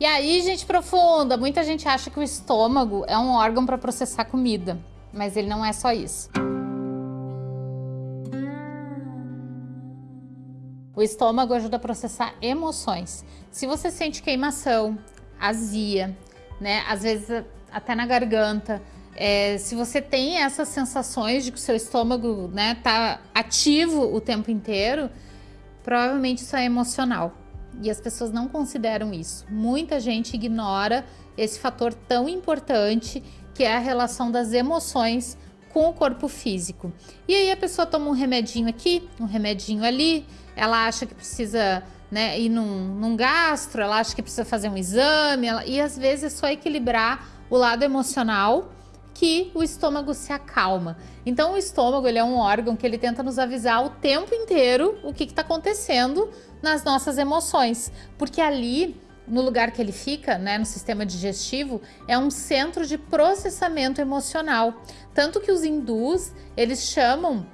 E aí, gente profunda, muita gente acha que o estômago é um órgão para processar comida, mas ele não é só isso. O estômago ajuda a processar emoções. Se você sente queimação, azia, né, às vezes até na garganta, é, se você tem essas sensações de que o seu estômago né, tá ativo o tempo inteiro, provavelmente isso é emocional. E as pessoas não consideram isso. Muita gente ignora esse fator tão importante que é a relação das emoções com o corpo físico. E aí a pessoa toma um remedinho aqui, um remedinho ali, ela acha que precisa né, ir num, num gastro, ela acha que precisa fazer um exame, ela, e às vezes é só equilibrar o lado emocional que o estômago se acalma. Então o estômago ele é um órgão que ele tenta nos avisar o tempo inteiro o que está acontecendo nas nossas emoções, porque ali no lugar que ele fica, né, no sistema digestivo, é um centro de processamento emocional. Tanto que os hindus, eles chamam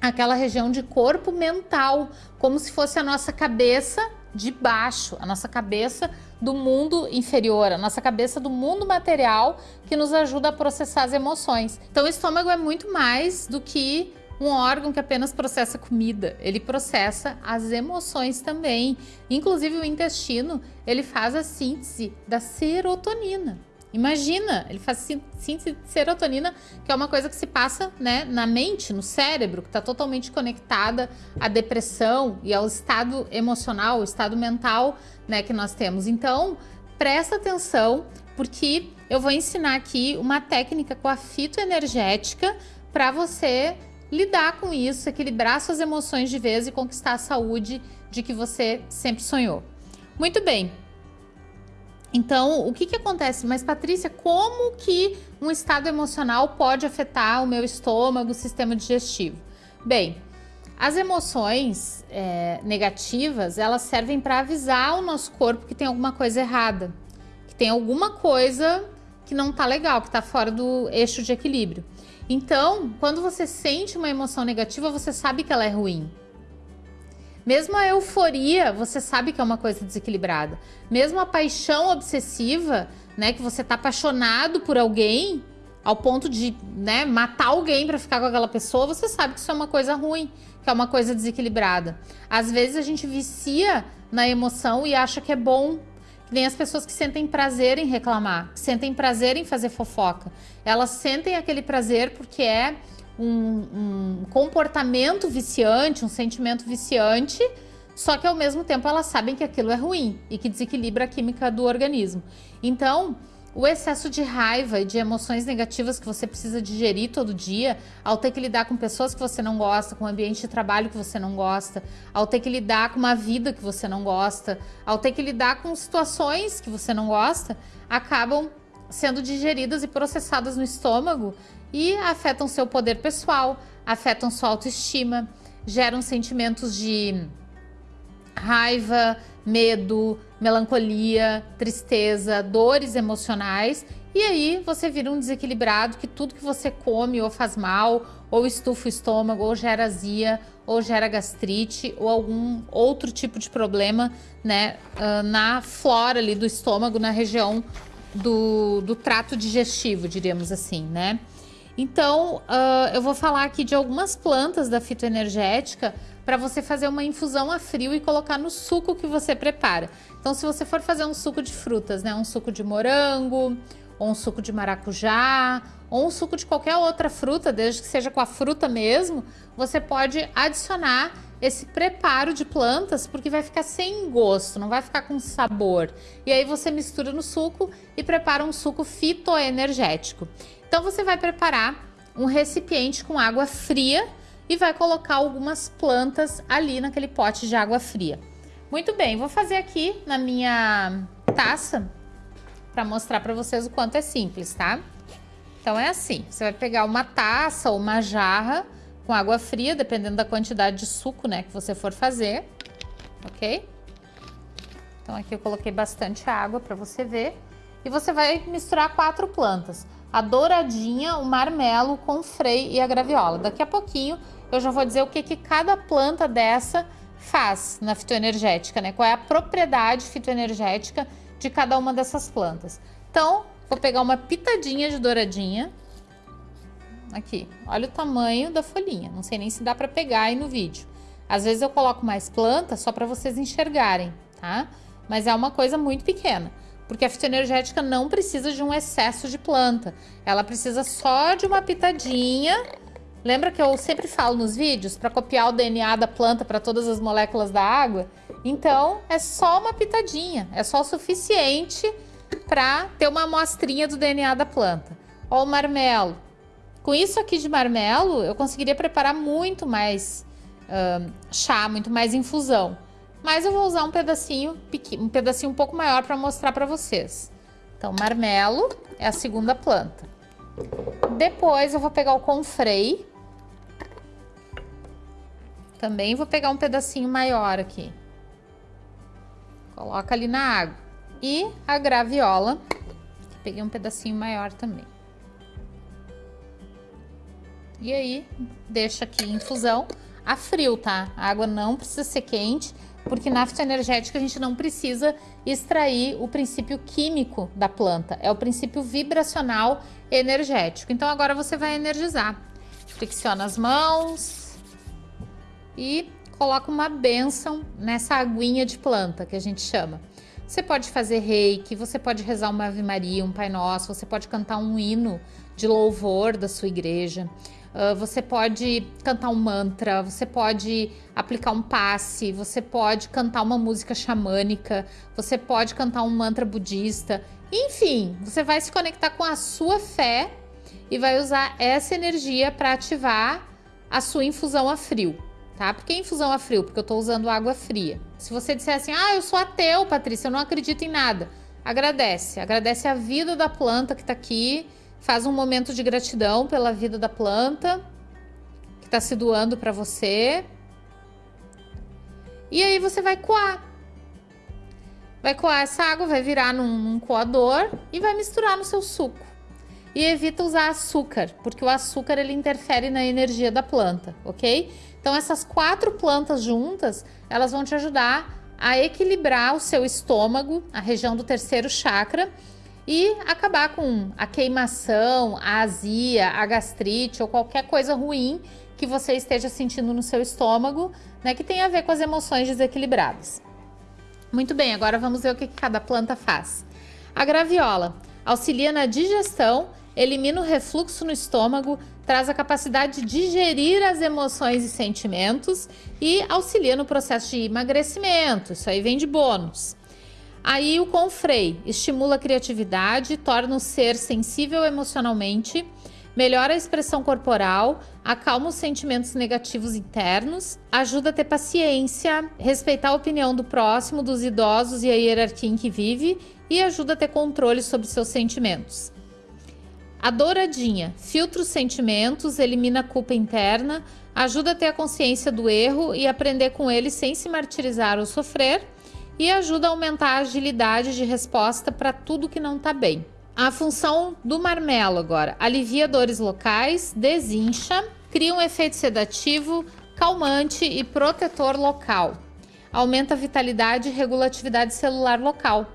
aquela região de corpo mental, como se fosse a nossa cabeça de baixo, a nossa cabeça do mundo inferior, a nossa cabeça do mundo material que nos ajuda a processar as emoções. Então o estômago é muito mais do que um órgão que apenas processa comida, ele processa as emoções também. Inclusive o intestino, ele faz a síntese da serotonina. Imagina, ele faz síntese de serotonina, que é uma coisa que se passa né, na mente, no cérebro, que está totalmente conectada à depressão e ao estado emocional, o estado mental né, que nós temos. Então, presta atenção, porque eu vou ensinar aqui uma técnica com a fitoenergética para você lidar com isso, equilibrar suas emoções de vez e conquistar a saúde de que você sempre sonhou. Muito bem, então, o que, que acontece? Mas, Patrícia, como que um estado emocional pode afetar o meu estômago, o sistema digestivo? Bem, as emoções é, negativas, elas servem para avisar o nosso corpo que tem alguma coisa errada, que tem alguma coisa que não tá legal, que tá fora do eixo de equilíbrio. Então, quando você sente uma emoção negativa, você sabe que ela é ruim. Mesmo a euforia, você sabe que é uma coisa desequilibrada. Mesmo a paixão obsessiva, né, que você tá apaixonado por alguém, ao ponto de né, matar alguém para ficar com aquela pessoa, você sabe que isso é uma coisa ruim, que é uma coisa desequilibrada. Às vezes a gente vicia na emoção e acha que é bom. Nem as pessoas que sentem prazer em reclamar, que sentem prazer em fazer fofoca. Elas sentem aquele prazer porque é um, um comportamento viciante, um sentimento viciante, só que ao mesmo tempo elas sabem que aquilo é ruim e que desequilibra a química do organismo. Então, o excesso de raiva e de emoções negativas que você precisa digerir todo dia, ao ter que lidar com pessoas que você não gosta, com um ambiente de trabalho que você não gosta, ao ter que lidar com uma vida que você não gosta, ao ter que lidar com situações que você não gosta, acabam sendo digeridas e processadas no estômago e afetam seu poder pessoal, afetam sua autoestima, geram sentimentos de raiva, medo, melancolia, tristeza, dores emocionais e aí você vira um desequilibrado que tudo que você come ou faz mal, ou estufa o estômago, ou gera azia, ou gera gastrite, ou algum outro tipo de problema né, ah, na flora ali do estômago, na região do, do trato digestivo, diríamos assim, né? Então, uh, eu vou falar aqui de algumas plantas da fitoenergética para você fazer uma infusão a frio e colocar no suco que você prepara. Então, se você for fazer um suco de frutas, né, um suco de morango, ou um suco de maracujá, ou um suco de qualquer outra fruta, desde que seja com a fruta mesmo, você pode adicionar esse preparo de plantas, porque vai ficar sem gosto, não vai ficar com sabor. E aí você mistura no suco e prepara um suco fitoenergético. Então você vai preparar um recipiente com água fria e vai colocar algumas plantas ali naquele pote de água fria. Muito bem, vou fazer aqui na minha taça para mostrar para vocês o quanto é simples, tá? Então é assim, você vai pegar uma taça ou uma jarra com água fria, dependendo da quantidade de suco, né, que você for fazer, ok? Então aqui eu coloquei bastante água para você ver. E você vai misturar quatro plantas a douradinha, o marmelo com frei e a graviola. Daqui a pouquinho eu já vou dizer o que, que cada planta dessa faz na fitoenergética, né? Qual é a propriedade fitoenergética de cada uma dessas plantas. Então, vou pegar uma pitadinha de douradinha. Aqui, olha o tamanho da folhinha. Não sei nem se dá para pegar aí no vídeo. Às vezes eu coloco mais planta só para vocês enxergarem, tá? Mas é uma coisa muito pequena. Porque a fitoenergética não precisa de um excesso de planta. Ela precisa só de uma pitadinha. Lembra que eu sempre falo nos vídeos para copiar o DNA da planta para todas as moléculas da água? Então, é só uma pitadinha. É só o suficiente para ter uma amostrinha do DNA da planta. Ó o marmelo. Com isso aqui de marmelo, eu conseguiria preparar muito mais uh, chá, muito mais infusão. Mas eu vou usar um pedacinho, um pedacinho um pouco maior para mostrar para vocês. Então, marmelo é a segunda planta. Depois eu vou pegar o confrei. Também vou pegar um pedacinho maior aqui. Coloca ali na água. E a graviola, peguei um pedacinho maior também. E aí, deixa aqui em infusão a frio, tá? A água não precisa ser quente, porque na fitoenergética a gente não precisa extrair o princípio químico da planta, é o princípio vibracional energético. Então agora você vai energizar. Flexiona as mãos e coloca uma bênção nessa aguinha de planta que a gente chama. Você pode fazer reiki, você pode rezar uma Ave Maria, um Pai Nosso, você pode cantar um hino de louvor da sua igreja. Uh, você pode cantar um mantra, você pode aplicar um passe, você pode cantar uma música xamânica, você pode cantar um mantra budista. Enfim, você vai se conectar com a sua fé e vai usar essa energia para ativar a sua infusão a frio, tá? Por que infusão a frio? Porque eu estou usando água fria. Se você disser assim, ah, eu sou ateu, Patrícia, eu não acredito em nada, agradece. Agradece a vida da planta que está aqui Faz um momento de gratidão pela vida da planta que está se doando para você. E aí você vai coar. Vai coar essa água, vai virar num, num coador e vai misturar no seu suco. E evita usar açúcar, porque o açúcar ele interfere na energia da planta, ok? Então essas quatro plantas juntas, elas vão te ajudar a equilibrar o seu estômago, a região do terceiro chakra, e acabar com a queimação, a azia, a gastrite ou qualquer coisa ruim que você esteja sentindo no seu estômago, né, que tem a ver com as emoções desequilibradas. Muito bem, agora vamos ver o que cada planta faz. A graviola auxilia na digestão, elimina o refluxo no estômago, traz a capacidade de digerir as emoções e sentimentos e auxilia no processo de emagrecimento. Isso aí vem de bônus. Aí o confrei estimula a criatividade, torna o ser sensível emocionalmente, melhora a expressão corporal, acalma os sentimentos negativos internos, ajuda a ter paciência, respeitar a opinião do próximo, dos idosos e a hierarquia em que vive e ajuda a ter controle sobre seus sentimentos. A douradinha filtra os sentimentos, elimina a culpa interna, ajuda a ter a consciência do erro e aprender com ele sem se martirizar ou sofrer e ajuda a aumentar a agilidade de resposta para tudo que não está bem. A função do marmelo agora, alivia dores locais, desincha, cria um efeito sedativo, calmante e protetor local. Aumenta a vitalidade e regulatividade celular local.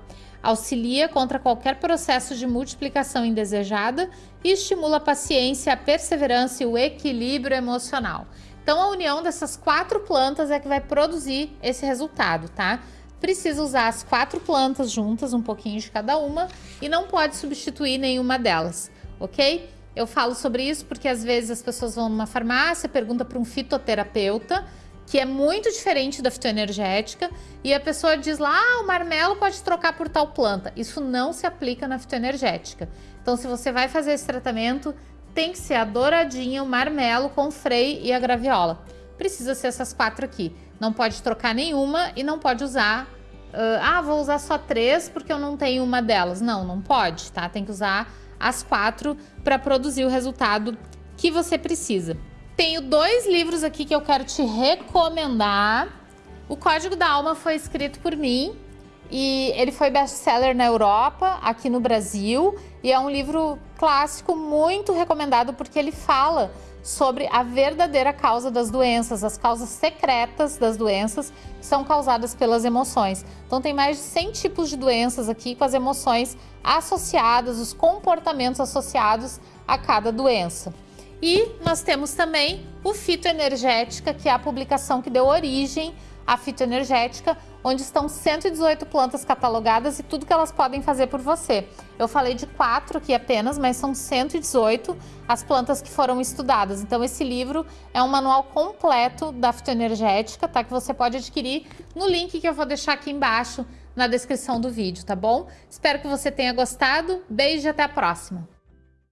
Auxilia contra qualquer processo de multiplicação indesejada e estimula a paciência, a perseverança e o equilíbrio emocional. Então, a união dessas quatro plantas é que vai produzir esse resultado, tá? precisa usar as quatro plantas juntas, um pouquinho de cada uma, e não pode substituir nenhuma delas, ok? Eu falo sobre isso porque às vezes as pessoas vão numa farmácia, pergunta para um fitoterapeuta, que é muito diferente da fitoenergética, e a pessoa diz lá, ah, o marmelo pode trocar por tal planta. Isso não se aplica na fitoenergética. Então, se você vai fazer esse tratamento, tem que ser a douradinha, o marmelo com freio e a graviola. Precisa ser essas quatro aqui. Não pode trocar nenhuma e não pode usar uh, ah, vou usar só três porque eu não tenho uma delas. Não, não pode, tá? Tem que usar as quatro para produzir o resultado que você precisa. Tenho dois livros aqui que eu quero te recomendar. O Código da Alma foi escrito por mim e ele foi best-seller na Europa, aqui no Brasil, e é um livro clássico muito recomendado porque ele fala sobre a verdadeira causa das doenças, as causas secretas das doenças que são causadas pelas emoções. Então tem mais de 100 tipos de doenças aqui com as emoções associadas, os comportamentos associados a cada doença. E nós temos também o Fitoenergética, que é a publicação que deu origem à fitoenergética, onde estão 118 plantas catalogadas e tudo que elas podem fazer por você. Eu falei de quatro aqui apenas, mas são 118 as plantas que foram estudadas. Então esse livro é um manual completo da fitoenergética, tá? Que você pode adquirir no link que eu vou deixar aqui embaixo na descrição do vídeo, tá bom? Espero que você tenha gostado. Beijo e até a próxima!